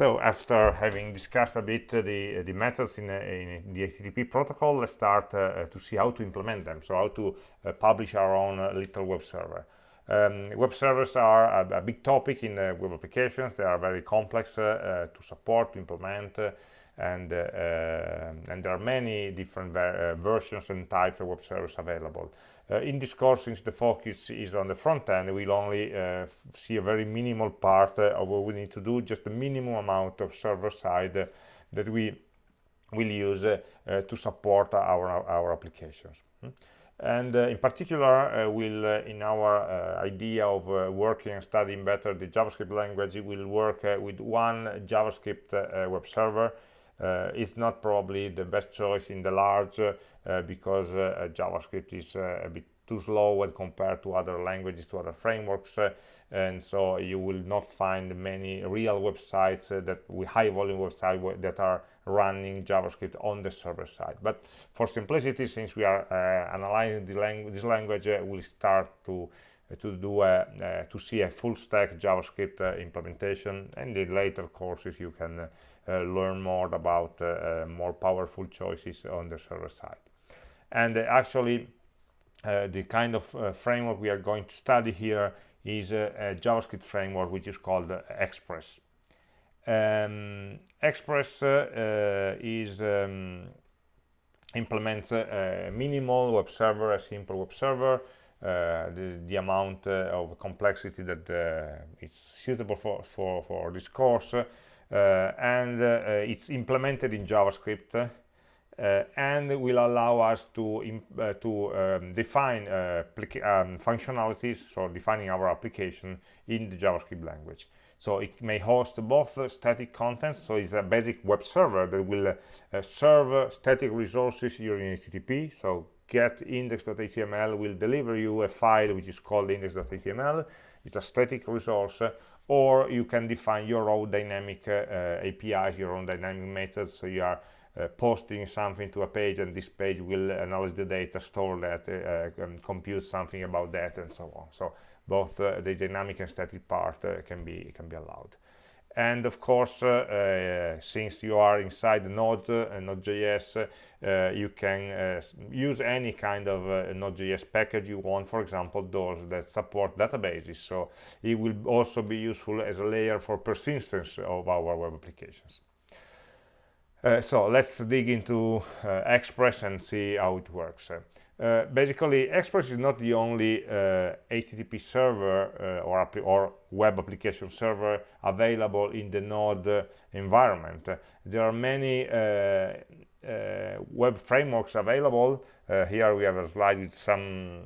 So after having discussed a bit uh, the, the methods in, uh, in, the HTTP protocol, let's start uh, to see how to implement them. So how to publish our own little web server. Um, web servers are a, a, big topic in web applications. They are very complex to support, to implement, and, uh, and there are many different ver versions and types of web servers available. Uh, in this course, since the focus is on the front end, we'll only uh, see a very minimal part uh, of what we need to do, just the minimum amount of server side that we will use to support our, our applications. Hmm? and uh, in particular uh, uh, in our idea of working and studying better the javascript language we will work with one javascript web server it's not probably the best choice in the large uh, because uh, javascript is uh, a bit too slow when compared to other languages to other frameworks and so you will not find many real websites that with high volume websites that are running javascript on the server side. But for simplicity since we are uh, analyzing lang this language uh, we'll start to uh, to do a, to see a full stack javascript implementation and in later courses you can learn more about more powerful choices on the server side and uh, actually uh, the kind of uh, framework we are going to study here is a, a JavaScript framework which is called Express. Um, Express is um, implements a minimal web server, a simple web server, uh, the, the, amount uh, of complexity that uh, is suitable for, for, for this course and it's implemented in JavaScript uh, and will allow us to uh, to um, define uh, um, functionalities so defining our application in the javascript language. So it may host both static contents so it's a basic web server that will uh, serve static resources using http so get index.html will deliver you a file which is called index.html it's a static resource or you can define your own dynamic uh, apis your own dynamic methods. So you are uh, posting something to a page and this page will analyze the data store that uh, and compute something about that and so on. So both uh, the dynamic and static part uh, can be can be allowed and of course uh, since you are inside node and node.js you can use any kind of node.js package you want for example those that support databases so it will also be useful as a layer for persistence of our web applications uh, so let's dig into uh, Express and see how it works. Uh, basically, Express is not the only HTTP uh, server uh, or, or, web application server available in the Node environment. There are many web frameworks available. here we have a slide with some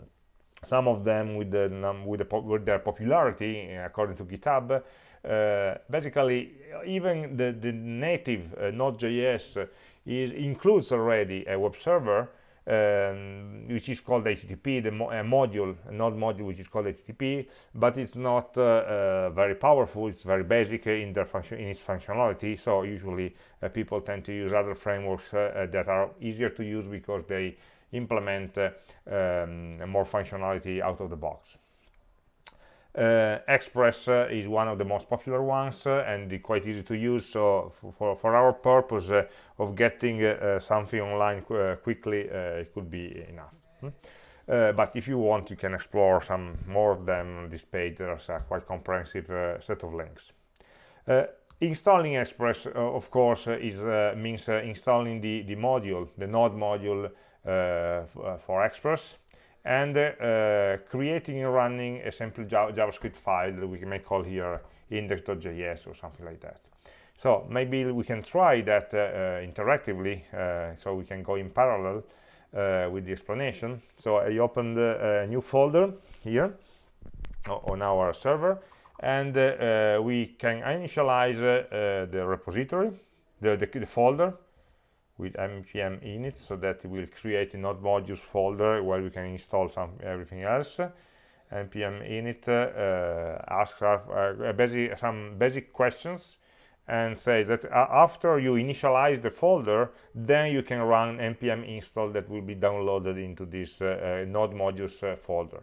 some of them with the with, the, with their popularity according to GitHub uh, basically even the, the native uh, Node.js includes already a web server um, which is called HTTP, the mo module, a node module which is called HTTP, but it's not uh, uh, very powerful. It's very basic in their function in its functionality. So usually uh, people tend to use other frameworks uh, that are easier to use because they implement um, more functionality out of the box. Uh, Express uh, is one of the most popular ones uh, and quite easy to use. So for, for our purpose uh, of getting uh, something online qu uh, quickly it could be enough. Hmm? but if you want you can explore some more of them. On this page there's a quite comprehensive set of links. Installing Express of course is means installing the the module the node module for Express and uh, creating and running a simple JavaScript file that we may call here index.js or something like that. So maybe we can try that uh, uh interactively, uh, so we can go in parallel uh, with the explanation. So I opened a new folder here on our server, and we can initialize the repository, the, the, the folder, with npm init so that it will create a node modules folder where we can install some everything else. Npm init uh, asks uh, basic, some basic questions and say that uh, after you initialize the folder then you can run npm install that will be downloaded into this uh, uh, node modules uh, folder.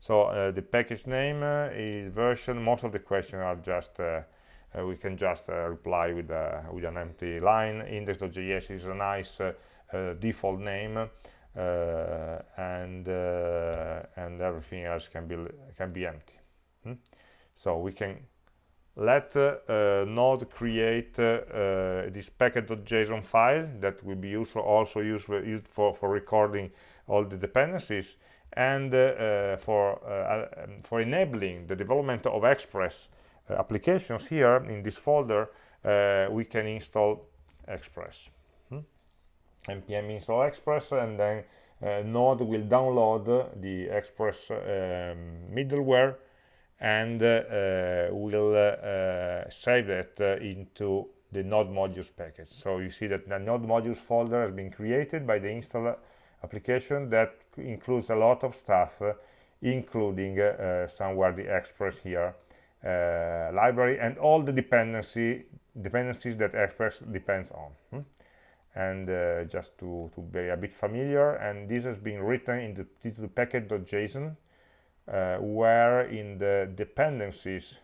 So the package name is version most of the questions are just uh, we can just uh, reply with, with an empty line index.js is a nice default name and and everything else can be can be empty hmm? so we can let uh, node create uh, this package.json file that will be useful also used for, used for, for recording all the dependencies and uh, for um, for enabling the development of express applications here in this folder we can install express. Hmm? npm install express and then uh, node will download the express um, middleware and uh, will uh, save that into the node modules package. So you see that the node modules folder has been created by the install application that includes a lot of stuff including somewhere the express here. uh, library and all the dependency dependencies that express depends on hmm? and uh, just to, to be a bit familiar and this has been written in the, package.json uh, where in the dependencies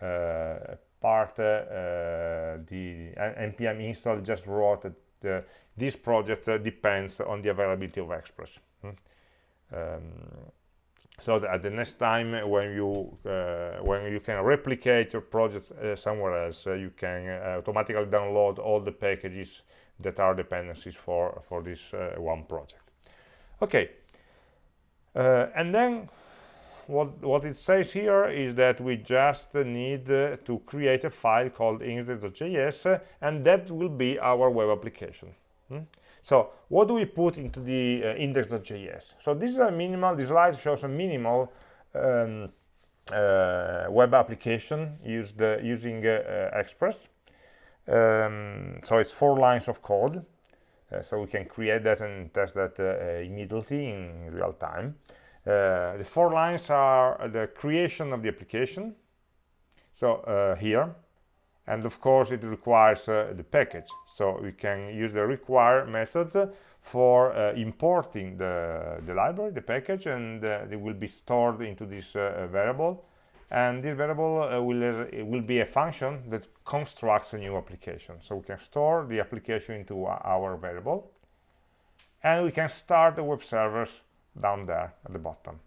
uh, part uh, the npm install just wrote that this project depends on the availability of express hmm? um, so that at the next time when you uh, when you can replicate your project uh, somewhere else uh, you can automatically download all the packages that are dependencies for for this one project okay uh, and then what, what it says here is that we just need uh, to create a file called index.js uh, and that will be our web application. Hmm? So what do we put into the uh, index.js? So this is a minimal, this slide shows a minimal um, uh, web application used uh, using Express. Um, so it's four lines of code. so we can create that and test that immediately in real time. Uh, the four lines are the creation of the application so uh, here and of course it requires uh, the package. So we can use the require method for uh, importing the, the library the package and uh, it will be stored into this uh, variable. And this variable will will be a function that constructs a new application. So we can store the application into our variable. And we can start the web servers down there at the bottom.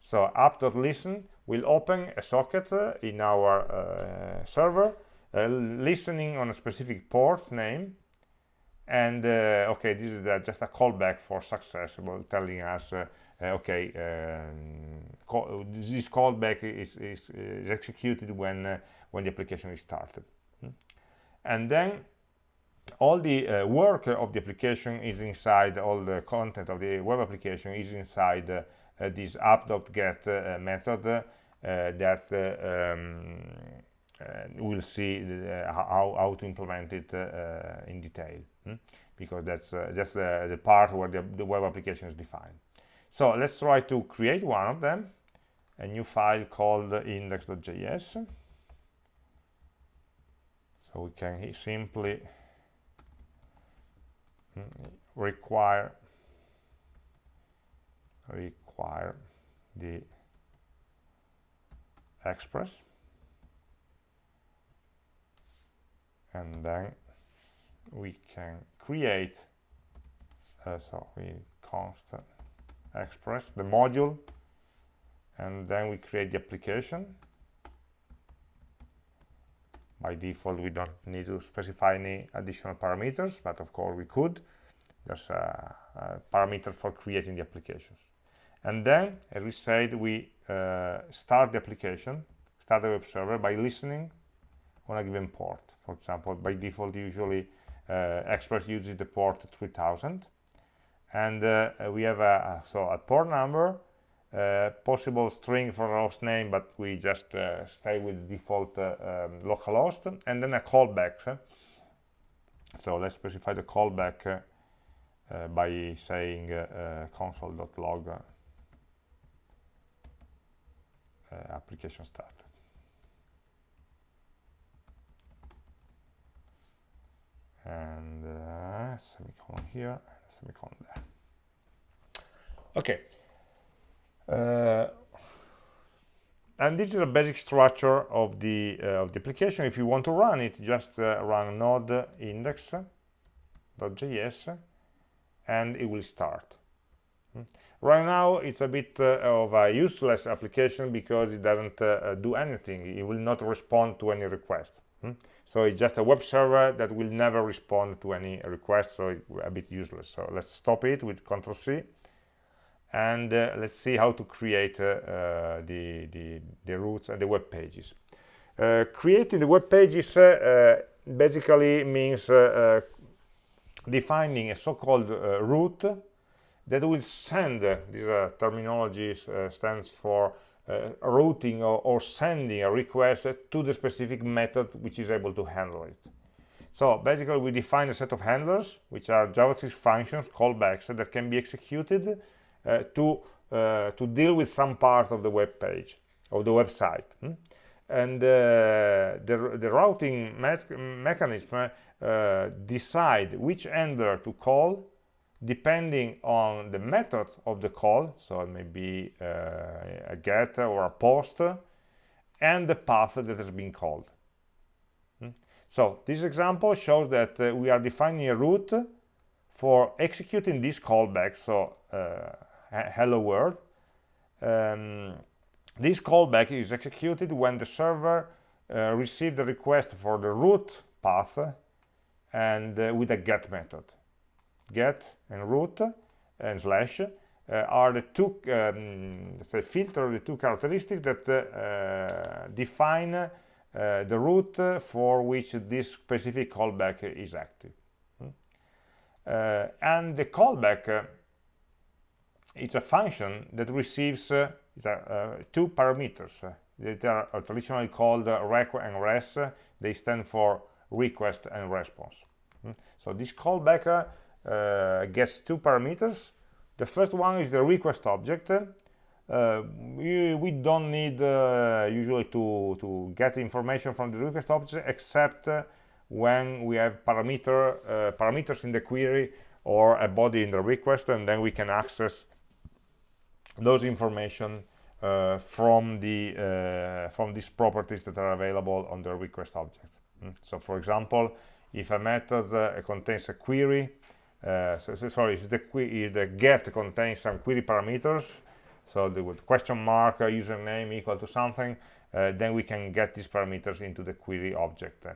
So app.listen will open a socket uh, in our uh, server, uh, listening on a specific port name, and uh, okay, this is just a callback for success, telling us, uh, uh, okay, um, call, this callback is, is, is executed when when the application is started, hmm. and then all the uh, work of the application is inside all the content of the web application is inside uh, uh, this app.get uh, method uh, that uh, um, we'll see uh, the, how, how to implement it uh, uh, in detail hmm? because that's that's the part where the, the web application is defined. So let's try to create one of them a new file called index.js so we can simply hmm, require require the express and then we can create uh, so we const express the module and then we create the application. By default we don't need to specify any additional parameters but of course we could. There's a, a parameter for creating the applications. And then as we said we uh, start the application start the web server by listening on a given port for example by default usually uh, express uses the port 3000 and uh, we have a, so a port number uh, possible string for host name but we just uh, stay with default uh, um, localhost and then a callback. So let's specify the callback uh, by saying console.log application started and semicolon here semicolon there. Okay. Uh, and this is a basic structure of the uh, of the application. If you want to run it just uh, run node index.js and it will start. Hmm. right now it's a bit uh, of a useless application because it doesn't uh, uh, do anything. It will not respond to any request. Hmm. So it's just a web server that will never respond to any request so it's a bit useless so let's stop it with ctrl c and uh, let's see how to create uh, uh, the, the, the routes and the web pages. creating the web pages basically means defining a so-called route that will send, this uh, terminology uh, stands for uh, routing or, or, sending a request to the specific method which is able to handle it. So basically we define a set of handlers, which are JavaScript functions, callbacks, that can be executed uh, to uh, to deal with some part of the web page of the website hmm? and uh, the, the routing me mechanism decide which handler to call depending on the method of the call so it may be uh, a get or a post and the path that has been called. Hmm? so this example shows that uh, we are defining a route for executing this callback so uh, hello world. Um, this callback is executed when the server uh, receives the request for the route path and uh, with a get method get and route and slash uh, are the two um, say filter the two characteristics that uh, define uh, the route for which this specific callback is active hmm? and the callback it's a function that receives two parameters that are traditionally called req and res they stand for request and response mm. so this callback gets two parameters. The first one is the request object. Uh, we, we, don't need uh, usually to, to get information from the request object except when we have parameter parameters in the query or a body in the request and then we can access those information uh, from the uh, from these properties that are available on the request object. Mm. so for example if a method uh, contains a query uh, so, so, sorry if the, the get contains some query parameters so the question mark uh, username equal to something uh, then we can get these parameters into the query object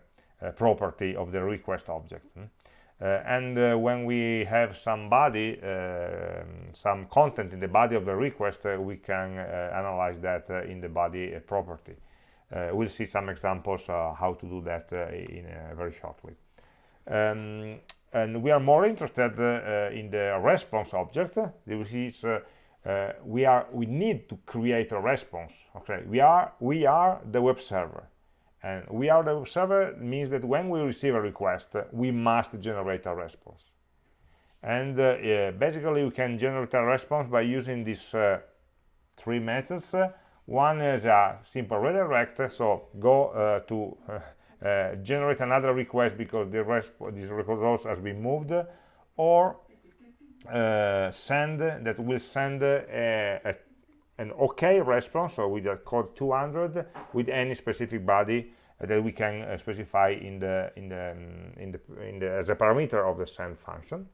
property of the request object mm. Uh, and uh, when we have some body, uh, some content in the body of the request, we can analyze that in the body property. we'll see some examples how to do that in very shortly. Um, and we are more interested uh, in the response object. This is uh, uh, we are we need to create a response okay? We are we are the web server. And we are the web server means that when we receive a request we must generate a response. And uh, yeah, basically we can generate a response by using these uh, three methods. One is a simple redirect so go uh, to uh, uh, generate another request because the this resource has been moved or uh, send that will send a, a an OK response, so with a code 200 with any specific body uh, that we can uh, specify in the in the um, in the in the as a parameter of the send function.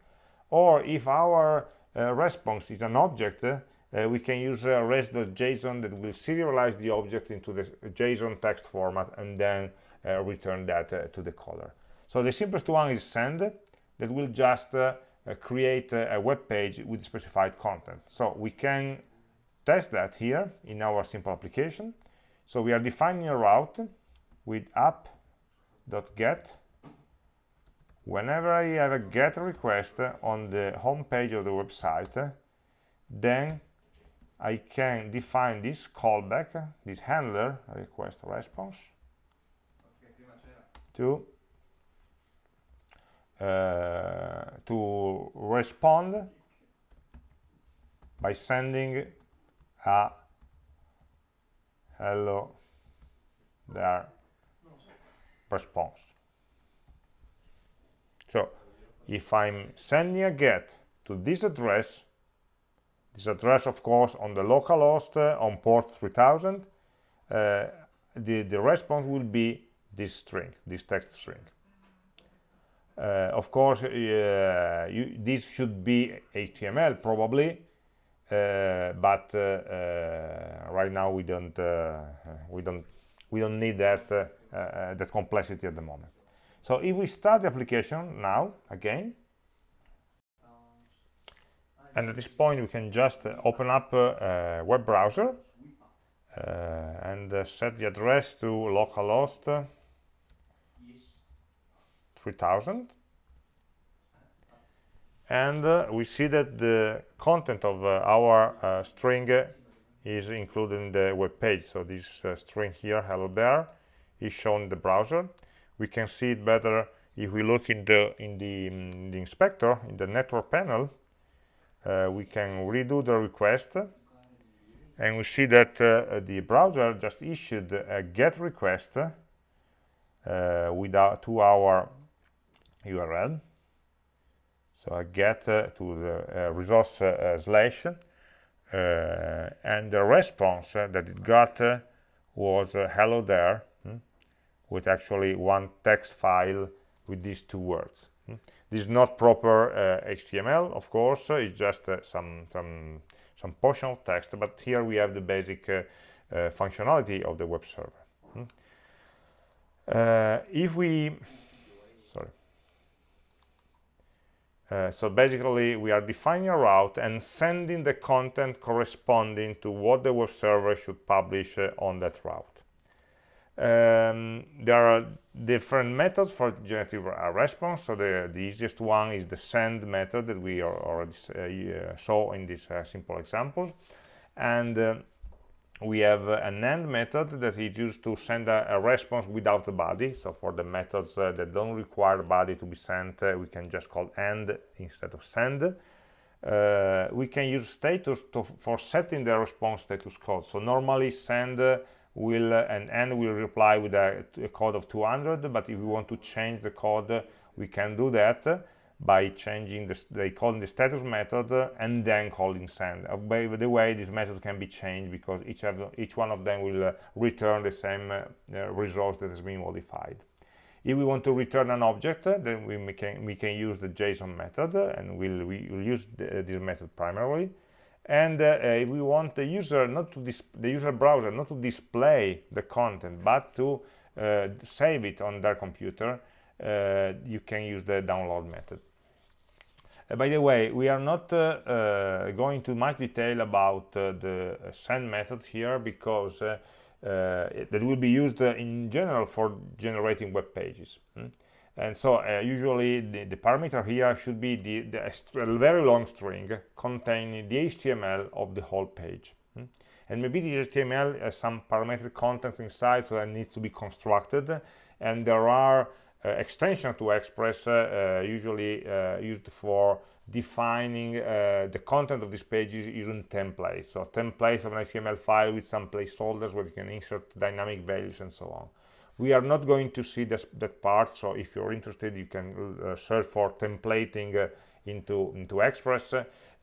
Or if our uh, response is an object, uh, we can use uh, res.json that will serialize the object into the JSON text format and then uh, Uh, return that uh, to the caller. So the simplest one is send that will just uh, create a, a web page with specified content. So we can test that here in our simple application. So we are defining a route with app.get. Whenever I have a GET request on the home page of the website, then I can define this callback, this handler, request response, to uh, to respond by sending a hello there response. So if I'm sending a get to this address this address of course on the local host uh, on port 3000 uh, uh, the, the response will be this string, this text string. Uh, of course, uh, you, this should be HTML probably, uh, but uh, uh, right now we don't we don't we don't need that that complexity at the moment. So if we start the application now again, and at this point we can just open up a web browser and set the address to localhost 3000 and uh, we see that the content of uh, our uh, string is included in the web page. So this uh, string here hello there is shown in the browser. We can see it better if we look in the in the, in the inspector in the network panel. Uh, we can redo the request. And we see that uh, the browser just issued a get request without to our URL. So I get uh, to the uh, resource uh, slash and the response that it got was hello there hmm, with actually one text file with these two words. Hmm. This is not proper HTML, of course, it's just some, some, some portion of text, but here we have the basic functionality of the web server. Hmm. Uh, if we Uh, so basically, we are defining a route and sending the content corresponding to what the web server should publish uh, on that route. Um, there are different methods for generating a response. So the, the easiest one is the send method that we already uh, saw in this uh, simple example. And uh, we have an end method that is used to send a, a, response without a body. So for the methods uh, that don't require body to be sent uh, we can just call end instead of send. Uh, we can use status to, for setting the response status code. So normally send will uh, and end will reply with a, a, code of 200 but if we want to change the code we can do that by changing the, they calling the status method and then calling send. Uh, by the way, this method can be changed because each, of, each one of them will uh, return the same uh, uh resource that has been modified. If we want to return an object, then we can, we can use the JSON method and we'll, we'll use the, this method primarily. And if we want the user not to the user browser not to display the content but to save it on their computer, you can use the download method. Uh, by the way, we are not uh, going to much detail about the send method here because uh, that will be used uh, in general for generating web pages hmm? and so uh, usually the, the, parameter here should be the, the very long string containing the HTML of the whole page hmm? and maybe the HTML has some parametric contents inside so that needs to be constructed and there are uh, extension to Express uh, uh, usually used for defining the content of this page using templates. So templates of an HTML file with some placeholders where you can insert dynamic values and so on. We are not going to see this, that part, so if you're interested, you can uh, search for templating uh, into, into Express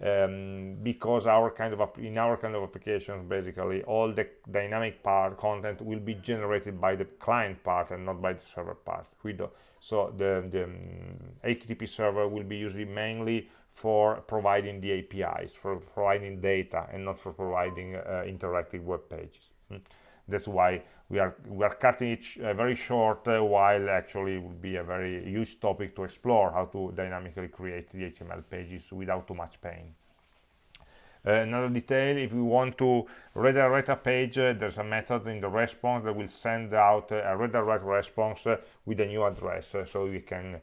um, because our kind of in our kind of applications basically all the dynamic part content will be generated by the client part and not by the server part so the, the um, http server will be used mainly for providing the apis for providing data and not for providing uh, interactive web pages hmm. that's why we are we are cutting it uh, very short uh, while actually it would be a very huge topic to explore how to dynamically create the HTML pages without too much pain. Uh, another detail, if we want to redirect a page, uh, there's a method in the response that will send out uh, a redirect response uh, with a new address. so we can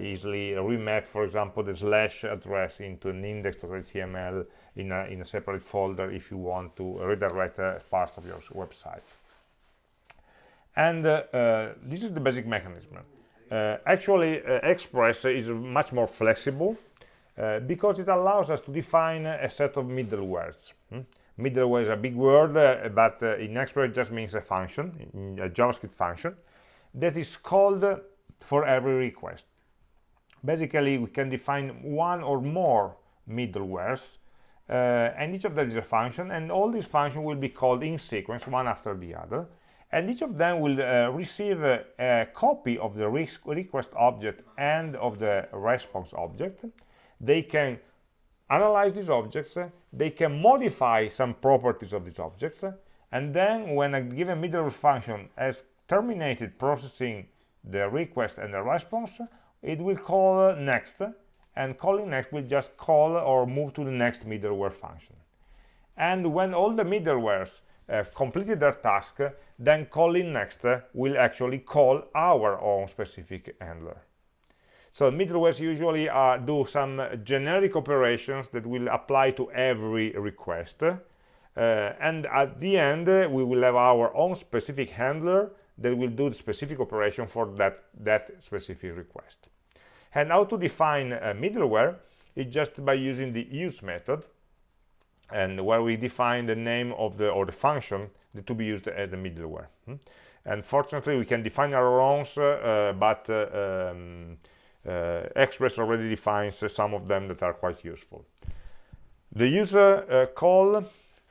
easily remap, for example, the slash address into an index.html in a, in a separate folder if you want to redirect a parts of your website and uh, uh, this is the basic mechanism. Uh, actually express is much more flexible because it allows us to define a set of middlewares. Hmm? middleware is a big word uh, but uh, in express it just means a function a javascript function that is called for every request. Basically we can define one or more middlewares and each of them is a function and all these functions will be called in sequence one after the other and each of them will uh, receive a, a, copy of the request object and of the response object. They can analyze these objects. They can modify some properties of these objects. And then when a given middleware function has terminated processing the request and the response it will call next. And calling next will just call or move to the next middleware function. And when all the middlewares uh, completed their task then calling next will actually call our own specific handler. So middlewares usually uh, do some generic operations that will apply to every request. Uh, and at the end we will have our own specific handler that will do the specific operation for that that specific request. And how to define a middleware is just by using the use method and where we define the name of the or the function to be used as the middleware hmm? and fortunately we can define our own uh, but uh, um, uh, express already defines some of them that are quite useful the user uh, call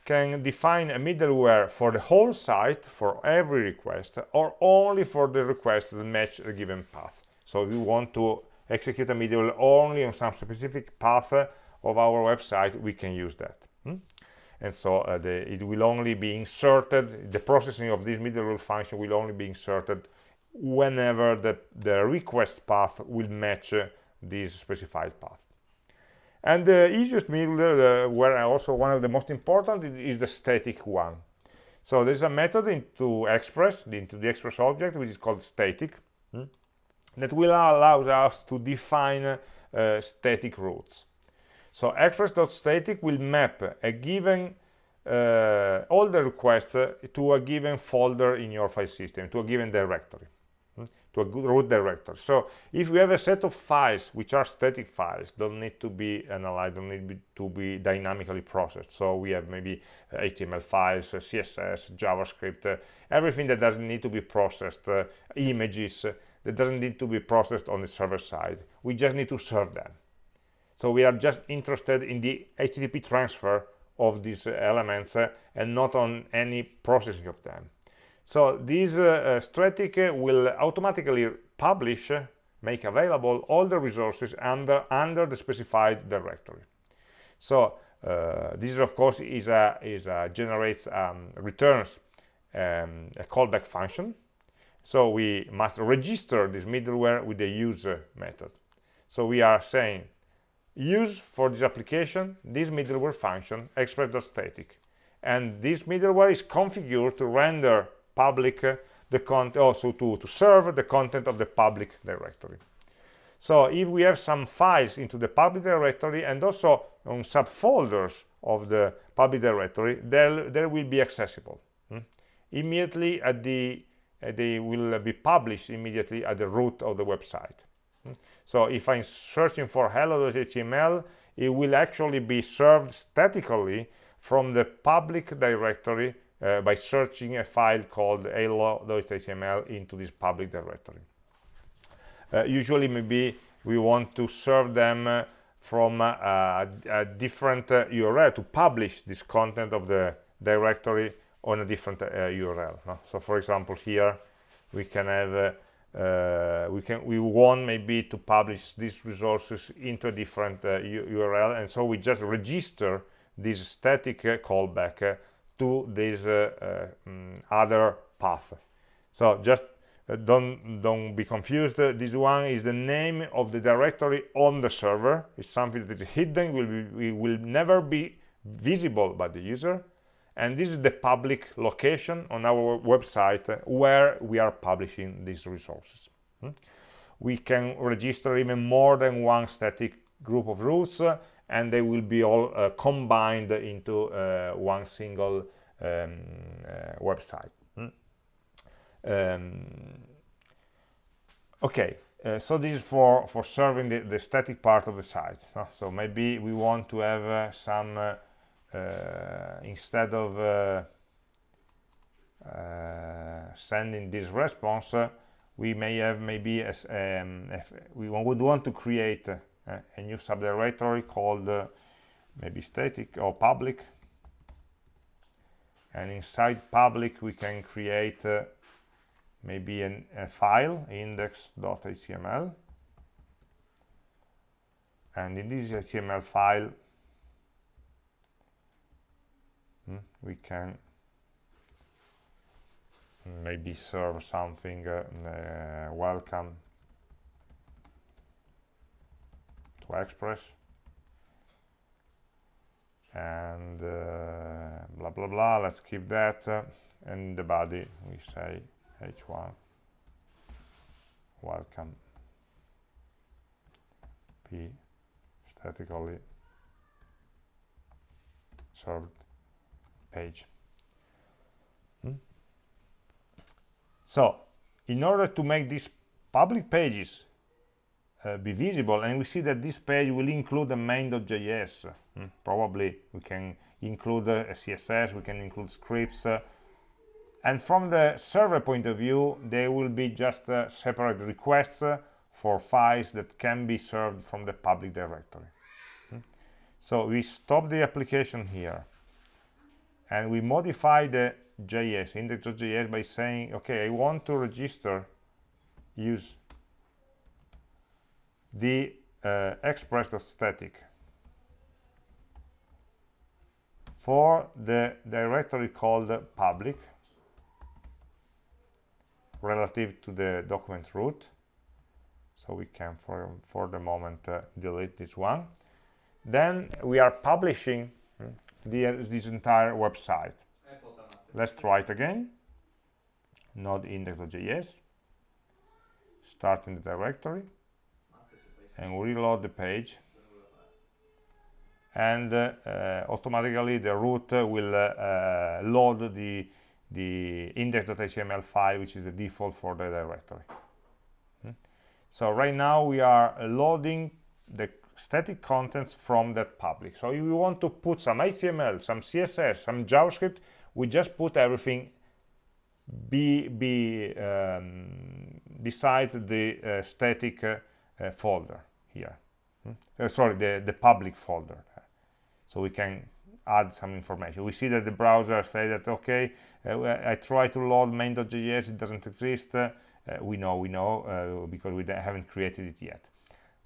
can define a middleware for the whole site for every request or only for the requests that match a given path so if we want to execute a middleware only on some specific path of our website we can use that? And so uh, the, it will only be inserted the processing of this middleware function will only be inserted whenever the, the request path will match uh, this specified path. And the easiest middleware uh, where also one of the most important is the static one. So there's a method into express into the express object which is called static hmm, that will allow us to define uh, static routes so express.static will map a given uh, all the requests uh, to a given folder in your file system, to a given directory, hmm, to a root directory. So if we have a set of files which are static files, don't need to be analyzed, don't need to be dynamically processed. So we have maybe HTML uh, files, uh, CSS, JavaScript, everything that doesn't need to be processed, images that doesn't need to be processed on the server side. We just need to serve them so we are just interested in the http transfer of these uh, elements uh, and not on any processing of them. So this uh, uh static will automatically publish make available all the resources under under the specified directory. So uh, this is of course is a is a generates um, returns um, a callback function. So we must register this middleware with the user method. So we are saying use for this application this middleware function express.static and this middleware is configured to render public uh, the content also to, to serve the content of the public directory. So if we have some files into the public directory and also on subfolders of the public directory there will be accessible hmm? immediately at the uh, they will be published immediately at the root of the website so if I'm searching for hello.html, it will actually be served statically from the public directory uh, by searching a file called hello.html into this public directory. Uh, usually maybe we want to serve them uh, from a, a different URL uh, to publish this content of the directory on a different URL. Uh, no? So for example here we can have uh, we can we want maybe to publish these resources into a different uh, URL and so we just register this static uh, callback uh, to this uh, uh, mm, other path. So just don't don't be confused. This one is the name of the directory on the server. It's something that is hidden will be, will never be visible by the user and this is the public location on our website where we are publishing these resources hmm? we can register even more than one static group of routes uh, and they will be all uh, combined into uh, one single um, uh, website hmm? um, okay uh, so this is for for serving the, the static part of the site so maybe we want to have some instead of uh, uh, sending this response we may have maybe as um, we would want to create a new subdirectory called maybe static or public. And inside public we can create uh, maybe an, a file index.html and in this HTML file hmm, we can maybe serve something uh, uh, welcome to Express. And uh, blah blah blah let's keep that uh, and the body we say h1 welcome. P statically served page hmm? so in order to make these public pages uh, be visible and we see that this page will include the main.js hmm? probably we can include uh, a css we can include scripts uh, and from the server point of view they will be just uh, separate requests uh, for files that can be served from the public directory hmm? so we stop the application here and we modify the JS, index.js by saying, okay, I want to register, use the uh, express.static for the directory called public relative to the document root. So we can for for the moment uh, delete this one. Then we are publishing hmm, the, this entire website. Let's try it again. node index.js start in the directory. And reload the page. And uh, uh, automatically the root will uh, load the the index.html file which is the default for the directory. Hmm? so right now we are loading the static contents from that public. So if we want to put some html some css some javascript we just put everything be, be um, besides the uh, static uh, folder here. Hmm? Uh, sorry the the public folder. So we can add some information. We see that the browser say that okay uh, I try to load main.js it doesn't exist. Uh, we know we know because we haven't created it yet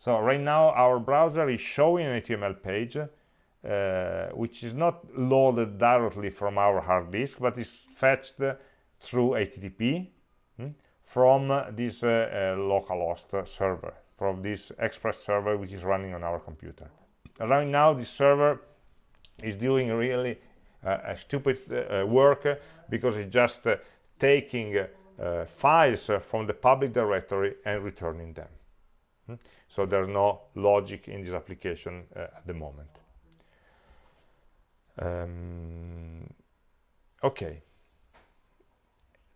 so right now our browser is showing an HTML page uh, which is not loaded directly from our hard disk but is fetched through HTTP hmm, from this uh, uh, localhost server from this express server which is running on our computer right now this server is doing really uh, a stupid uh, work because it's just uh, taking uh, files from the public directory and returning them hmm? So there's no logic in this application at the moment. Um, okay.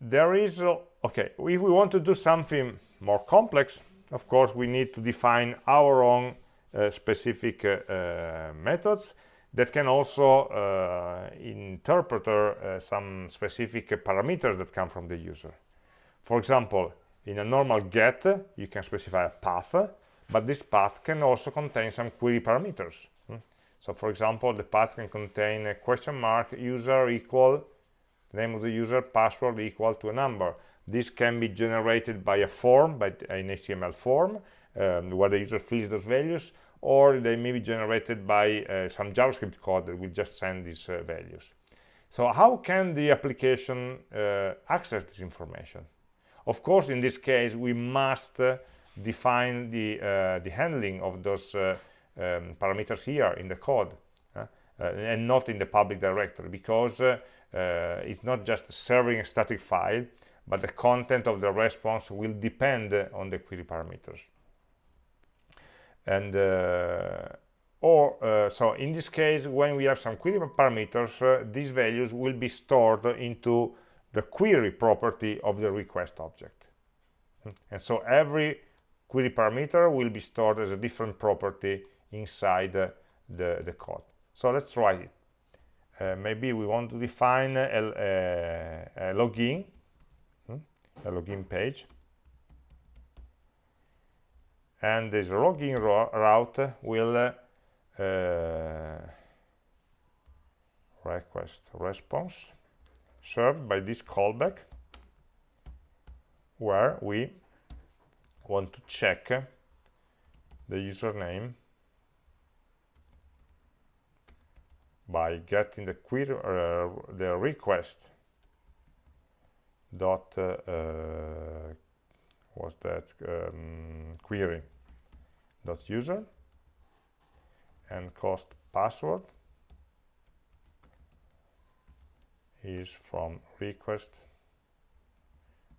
There is uh, okay if we want to do something more complex of course we need to define our own uh, specific uh, uh methods that can also uh, interpret uh, some specific parameters that come from the user. For example in a normal get you can specify a path but this path can also contain some query parameters so for example, the path can contain a question mark user equal name of the user password equal to a number. This can be generated by a form, by an HTML form, um, where the user fills those values, or they may be generated by uh, some JavaScript code that will just send these uh, values. So how can the application uh, access this information? Of course, in this case, we must uh, define the, uh, the handling of those uh, um, parameters here in the code uh, and not in the public directory because uh, uh, it's not just serving a static file but the content of the response will depend on the query parameters. And uh, or so in this case when we have some query parameters these values will be stored into the query property of the request object. And so every query parameter will be stored as a different property inside the, the code. So let's try it. Uh, maybe we want to define a, a, a login, hmm, a login page. And this login route will uh, request response served by this callback where we want to check the username by getting the query uh, the request dot uh, uh, what's that um, query dot user and const password is from request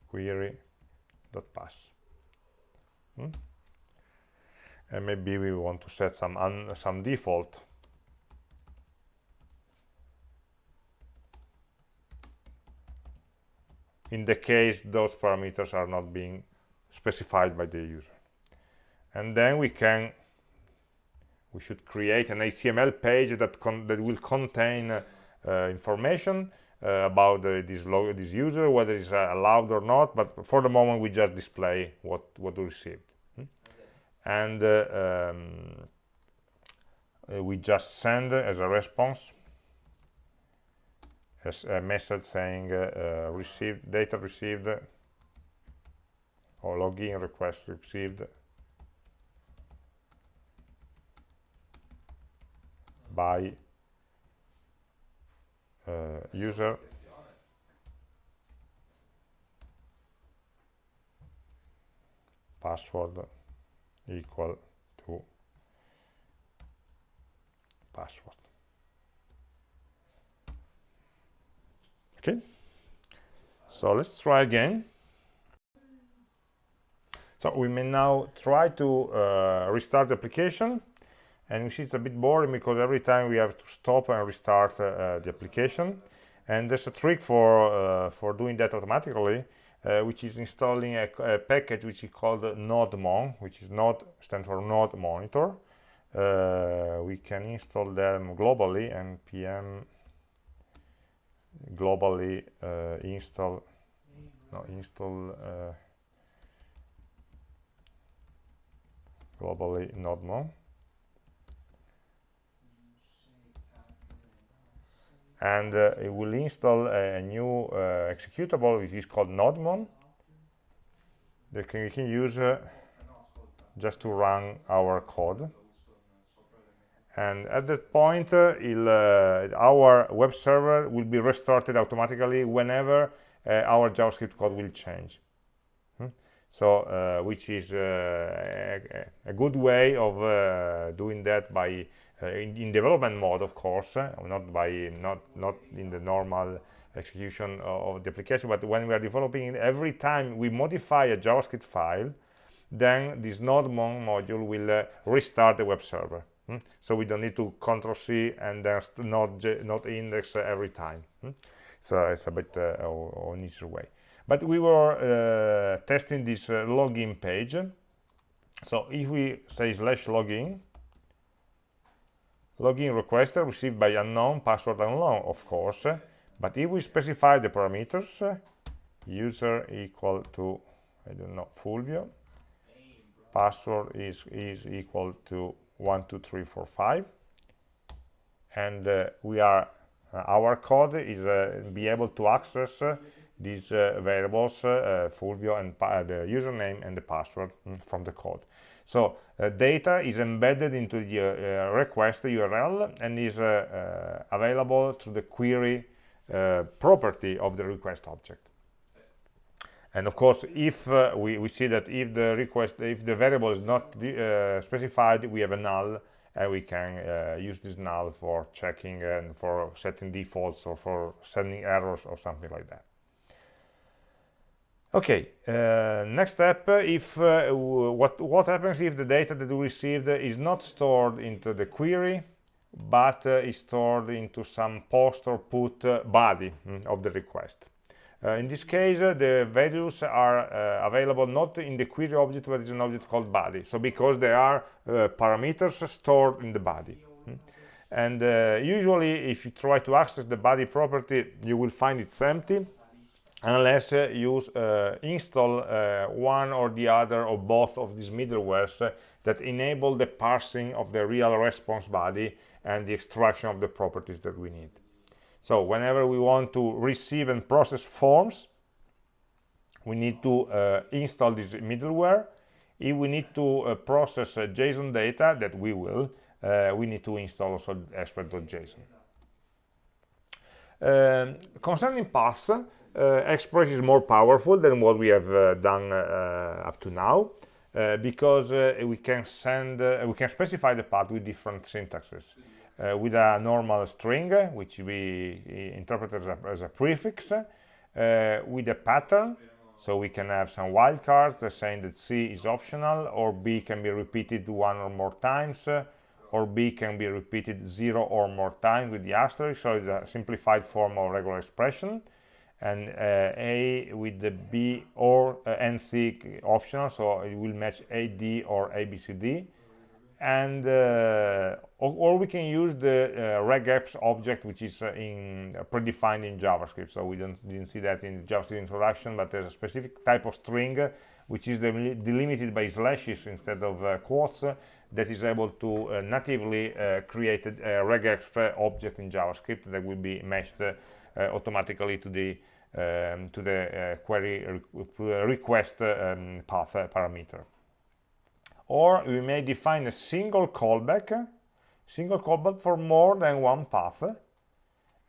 query dot pass hmm? and maybe we want to set some some default. In the case those parameters are not being specified by the user. And then we can we should create an HTML page that that will contain uh, information uh, about this this user whether it's uh, allowed or not but for the moment we just display what what we received hmm? and uh, um, uh, we just send as a response as a message saying uh, uh, received data received or login request received by uh, user. Password equal to password. Okay. So let's try again. So we may now try to uh, restart the application and see it's a bit boring because every time we have to stop and restart uh, uh the application. And there's a trick for uh, for doing that automatically uh, which is installing a, a, package which is called nodemon which is node stands for node monitor. We can install them globally and pm globally install no install globally nodemon and uh, it will install a, a new uh, executable which is called nodemon that can, we can use uh, just to run our code. And at that point uh, uh, our web server will be restarted automatically whenever uh, our javascript code will change. Hmm? so which is a, a, good way of doing that by in, in, development mode of course not by not not in the normal execution of, the application but when we are developing every time we modify a javascript file then this nodemon module will restart the web server Hmm? So we don't need to control C and then not, node index every time. Hmm? So it's a bit uh, an easier way. But we were uh, testing this uh, login page. So if we say slash login, login request received by unknown, password unknown, of course. But if we specify the parameters, user equal to, I don't know, Fulvio, password is, is equal to one two three four five and uh, we are uh, our code is uh, be able to access uh, these uh, variables uh, Fulvio and the username and the password mm, from the code so data is embedded into the request URL and is available through the query property of the request object. And of course if uh, we, we see that if the request if the variable is not uh, specified we have a null and we can uh, use this null for checking and for setting defaults or for sending errors or something like that okay uh, next step if uh, what what happens if the data that we received is not stored into the query but uh, is stored into some post or put body mm, of the request uh, in this case, uh, the values are uh, available not in the query object, but in an object called body. So because they are parameters stored in the body. Hmm? And usually, if you try to access the body property, you will find it's empty unless uh, you uh, install uh, one or the other or both of these middlewares that enable the parsing of the real response body and the extraction of the properties that we need. so whenever we want to receive and process forms we need to uh, install this middleware if we need to uh, process uh, JSON data that we will uh, we need to install also express.json um, concerning paths uh, express is more powerful than what we have uh, done up to now because we can send we can specify the path with different syntaxes uh, with a normal string which we interpret as a, as a prefix uh, with a pattern. So we can have some wildcards that saying that C is optional or B can be repeated one or more times uh, or B can be repeated zero or more times with the asterisk. So it's a simplified form of regular expression and uh, A with the B or uh, NC optional so it will match AD or ABCD and uh, or, or, we can use the uh, regex object which is uh, in uh, predefined in javascript. So we don't didn't see that in the javascript introduction but there's a specific type of string which is delimited by slashes instead of uh, quotes that is able to natively create a, a regex object in javascript that will be matched automatically to the um, to the query request um, path parameter. Or we may define a single callback single callback for more than one path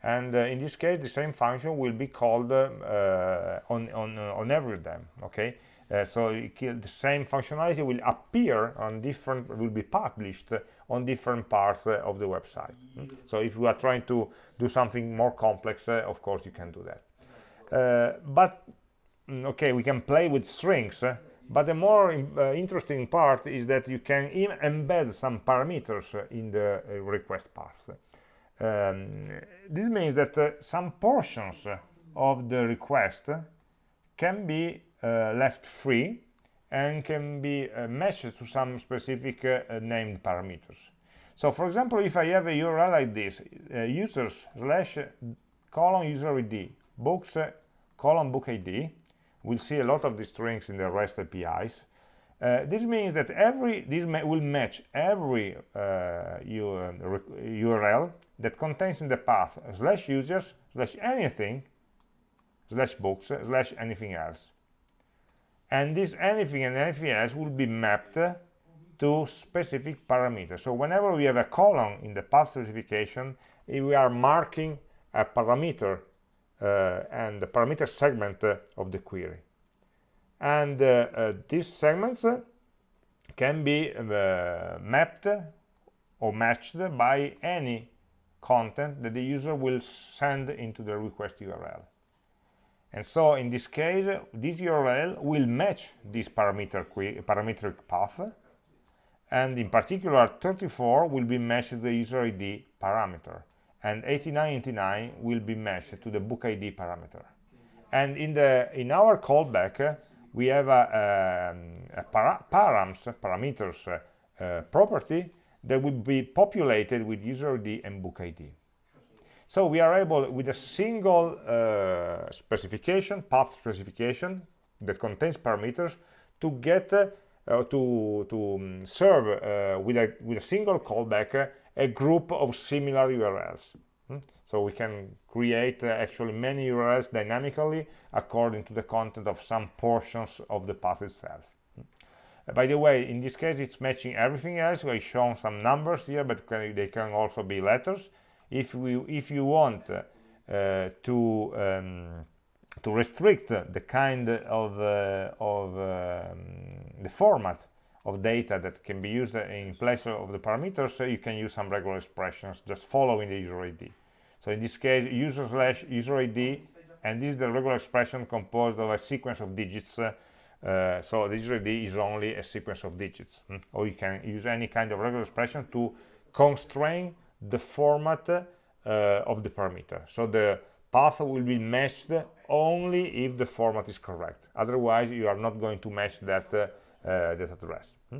and uh, in this case the same function will be called uh, on on uh, on every of them okay uh, so the same functionality will appear on different will be published on different parts uh, of the website mm? so if you are trying to do something more complex uh, of course you can do that but mm, okay we can play with strings but the more uh, interesting part is that you can embed some parameters in the uh, request path. Um, this means that uh, some portions of the request can be uh, left free and can be uh, matched to some specific uh, named parameters. So for example, if I have a URL like this, users slash colon user ID, books colon book ID, we'll see a lot of these strings in the REST APIs. Uh, this means that every this ma will match every uh, URL that contains in the path slash users slash anything slash books slash anything else. And this anything and anything else will be mapped to specific parameters. So whenever we have a colon in the path specification, we are marking a parameter uh, and the parameter segment uh, of the query and uh, these segments can be mapped or matched by any content that the user will send into the request URL. And so in this case, this URL will match this parameter parametric path, and in particular 34 will be matched to the user ID parameter and 8989 will be matched to the book ID parameter. And in the in our callback, we have a, um, a para params, parameters uh, property that will be populated with user ID and book ID. So we are able, with a single uh, specification, path specification that contains parameters, to get uh, to to um, serve uh, with a with a single callback a group of similar URLs. Hmm? So we can create uh, actually many URLs dynamically according to the content of some portions of the path itself. Hmm? By the way, in this case, it's matching everything else. We've shown some numbers here, but can, they can also be letters. If we, if you want uh, to um, to restrict the kind of uh, of um, the format of data that can be used in place of the parameters, you can use some regular expressions just following the user ID. So in this case, user slash user ID, and this is the regular expression composed of a sequence of digits. Uh, uh, so the user ID is only a sequence of digits. Hmm? Or you can use any kind of regular expression to constrain the format uh, of the parameter. So the path will be matched only if the format is correct. Otherwise, you are not going to match that uh, uh, that address. Hmm?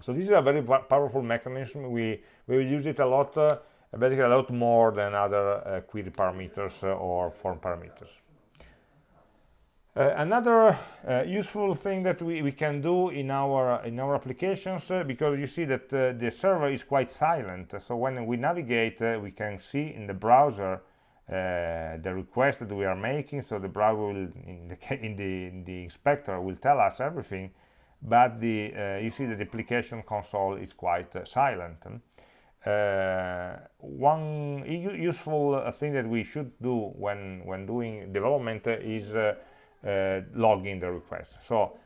So this is a very powerful mechanism. We, we will use it a lot, uh, basically a lot more than other query parameters or form parameters. Uh, another uh, useful thing that we, we, can do in our in our applications uh, because you see that the server is quite silent. So when we navigate we can see in the browser uh, the request that we are making. So the browser will in the in the, in the inspector will tell us everything. But the uh, you see that the application console is quite uh, silent. Uh, one useful uh, thing that we should do when when doing development is uh, logging the request so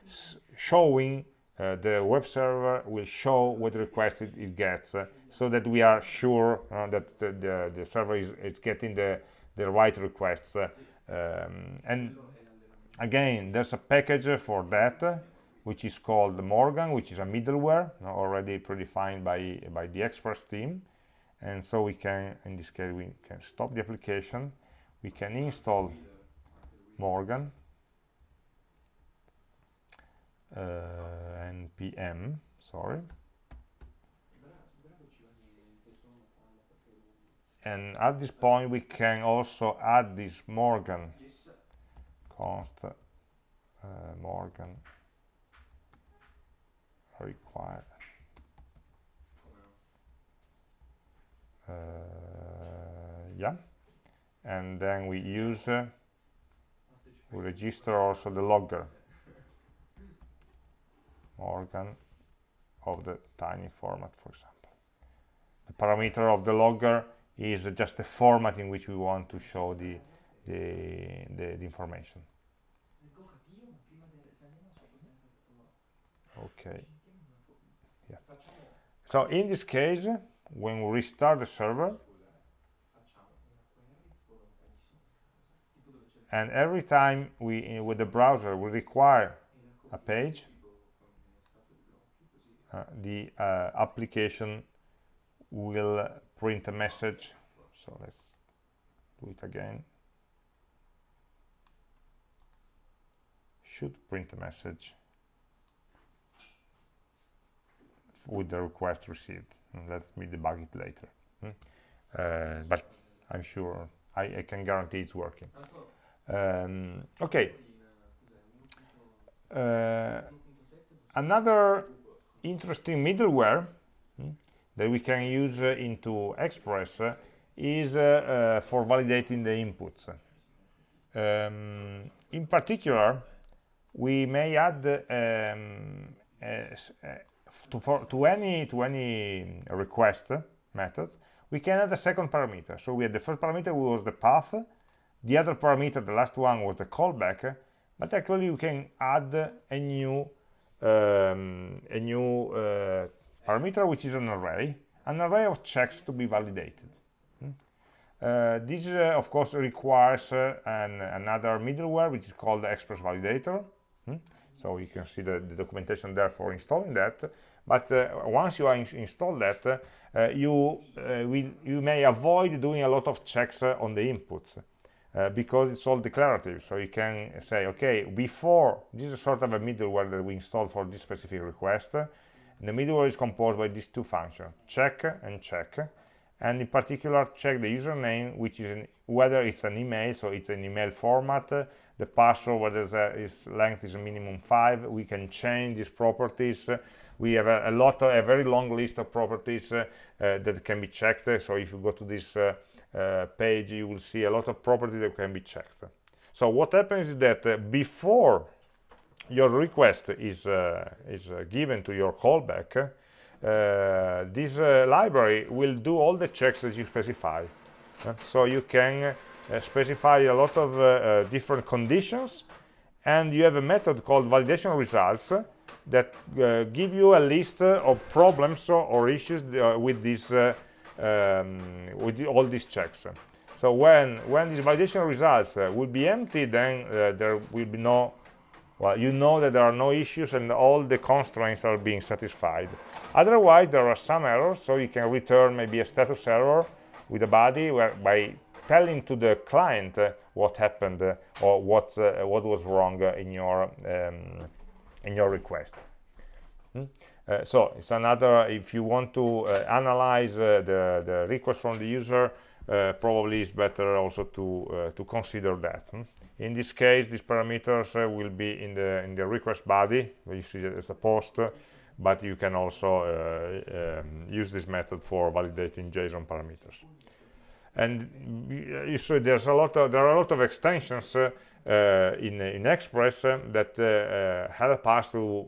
showing the web server will show what request it, it gets so that we are sure uh, that the, the, the, server is, is, getting the, the right requests. Uh, um, and again, there's a package for that, which is called Morgan, which is a middleware already predefined by, by the Express team. And so we can, in this case, we can stop the application. We can install Morgan uh, npm, sorry. and at this point we can also add this Morgan const uh, Morgan required. Uh, yeah. And then we use uh, we register also the logger Morgan of the tiny format for example the parameter of the logger is just the format in which we want to show the, the, the, the information. Okay. Yeah. So in this case, when we restart the server, and every time we, with the browser, we require a page, the uh, application will print a message. So let's do it again. Should print a message with the request received. Let me debug it later. Hmm? uh, but I'm sure I, I, can guarantee it's working. Um, okay. Uh, another interesting middleware hmm, that we can use uh, into Express uh, is uh, for validating the inputs. Um, in particular, we may add um, to, for, to, any to any request method, we can add a second parameter. So we had the first parameter was the path, the other parameter, the last one, was the callback, but actually we can add a new um, a new uh, parameter which is an array, an array of checks to be validated. Hmm? Uh, this, uh, of course, requires uh, an, another middleware, which is called the Express Validator. Hmm? So you can see the, the, documentation there for installing that. But uh, once you in installed that, uh, you, will, you may avoid doing a lot of checks on the inputs. Because it's all declarative. So you can say okay before this is sort of a middleware that we installed for this specific request. The middleware is composed by these two functions, check and check, and in particular check the username, which is an, whether it's an email, so it's an email format, the password, whether its length is a minimum five, we can change these properties. We have a, a lot, of, a very long list of properties uh, uh, that can be checked. So if you go to this uh, uh page, you will see a lot of properties that can be checked. So what happens is that uh, before your request is, uh, is uh, given to your callback, uh, this library will do all the checks that you specify. so you can specify a lot of different conditions and you have a method called validation results that uh, give you a list uh, of problems or issues uh, with this um, with all these checks so when when these validation results will be empty then there will be no well, you know that there are no issues and all the constraints are being satisfied. Otherwise, there are some errors, so you can return maybe a status error with a body where, by telling to the client uh, what happened uh, or what uh, what was wrong uh, in your um, in your request. Uh, so it's another. If you want to uh, analyze the the request from the user, probably it's better also to to consider that. Hmm? in this case these parameters uh, will be in the in the request body you see it as a post but you can also uh, um, use this method for validating JSON parameters and you see there's a lot of there are a lot of extensions uh, uh, in in Express uh, that uh, help us to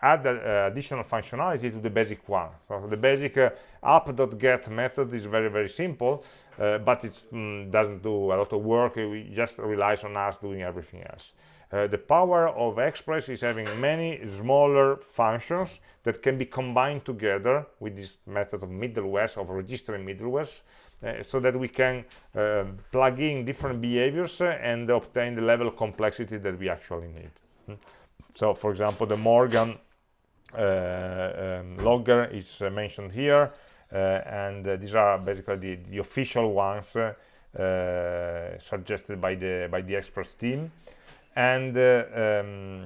add additional functionality to the basic one. So the basic app.get method is very very simple, but it mm, doesn't do a lot of work. It just relies on us doing everything else. Uh, the power of Express is having many smaller functions that can be combined together with this method of middlewares, of registering middlewares, uh, so that we can uh, plug in different behaviors and obtain the level of complexity that we actually need. Hmm. So, for example, the Morgan uh, um, logger is uh, mentioned here, uh, and these are basically the, the official ones suggested by the by the Express team. And uh, um,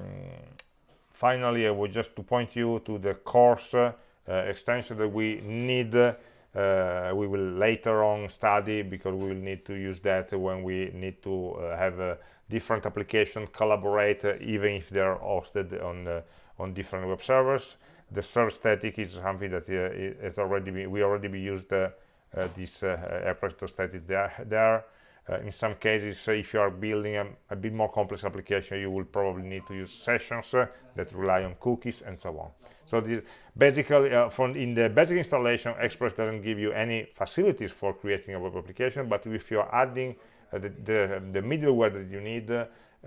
finally I would just to point you to the CORS uh, extension that we need uh, we will later on study because we will need to use that when we need to have a different application collaborate even if they are hosted on on different web servers the server static is something that uh, is already be, we already be used uh, uh, this uh, static there, there uh, in some cases, uh, if you are building a, a, bit more complex application, you will probably need to use sessions uh, that rely on cookies and so on. So this, basically, from in the basic installation, Express doesn't give you any facilities for creating a web application, but if you are adding the, the, the, middleware that you need,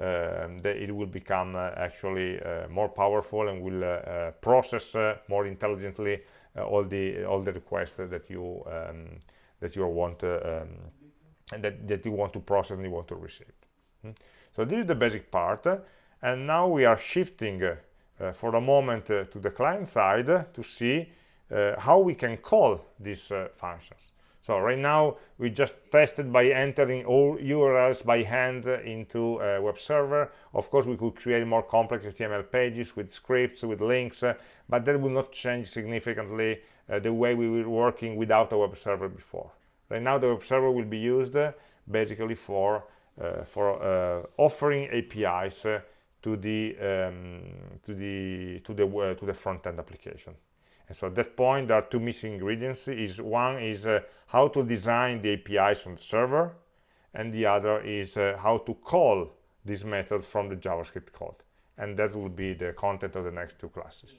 uh, it will become uh, actually uh, more powerful and will process more intelligently all the all the requests that you um, that you want um, and that, that you want to process and you want to receive. Hmm? So this is the basic part. and now we are shifting uh, for a moment uh, to the client side to see uh, how we can call these uh, functions. So right now we just tested by entering all URLs by hand into a web server. Of course, we could create more complex HTML pages with scripts, with links, uh, but that will not change significantly uh, the way we were working without a web server before. Right now the web server will be used uh, basically for uh, for uh, offering APIs to the um, to the to the to the front-end application. And so at that point, there are two missing ingredients. Is one is uh, how to design the APIs on the server, and the other is uh, how to call this method from the JavaScript code. And that will be the content of the next two classes.